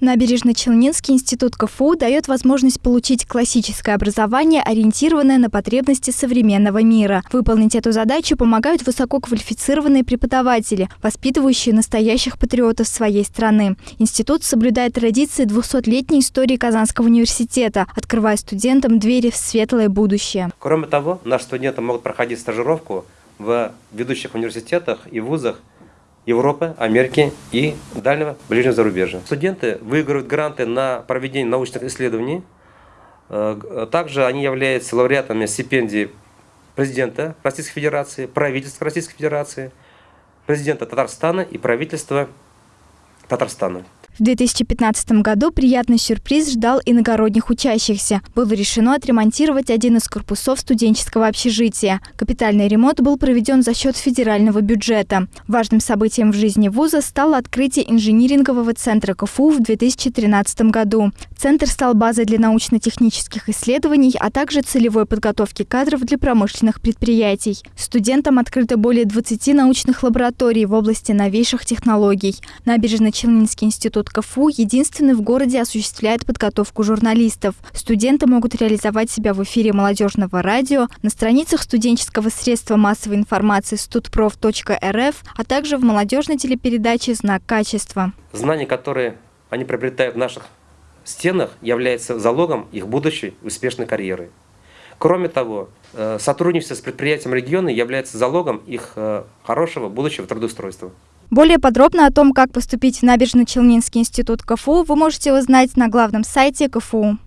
Набережно-Челнинский институт КФУ дает возможность получить классическое образование, ориентированное на потребности современного мира. Выполнить эту задачу помогают высококвалифицированные преподаватели, воспитывающие настоящих патриотов своей страны. Институт соблюдает традиции 200-летней истории Казанского университета, открывая студентам двери в светлое будущее. Кроме того, наши студенты могут проходить стажировку в ведущих университетах и вузах Европы, Америки и дальнего ближнего зарубежья. Студенты выигрывают гранты на проведение научных исследований. Э, также они являются лауреатами стипендий президента Российской Федерации, правительства Российской Федерации, президента Татарстана и правительства Татарстана. В 2015 году приятный сюрприз ждал иногородних учащихся. Было решено отремонтировать один из корпусов студенческого общежития. Капитальный ремонт был проведен за счет федерального бюджета. Важным событием в жизни вуза стало открытие инжинирингового центра КФУ в 2013 году. Центр стал базой для научно-технических исследований, а также целевой подготовки кадров для промышленных предприятий. Студентам открыто более 20 научных лабораторий в области новейших технологий. Набережно-Челнинский институт Институт КФУ единственный в городе осуществляет подготовку журналистов. Студенты могут реализовать себя в эфире молодежного радио, на страницах студенческого средства массовой информации studprof.rf, а также в молодежной телепередаче «Знак качества». Знания, которые они приобретают в наших стенах, являются залогом их будущей успешной карьеры. Кроме того, э, сотрудничество с предприятием региона является залогом их э, хорошего будущего трудоустройства. Более подробно о том, как поступить в Набережно-Челнинский институт КФУ, вы можете узнать на главном сайте КФУ.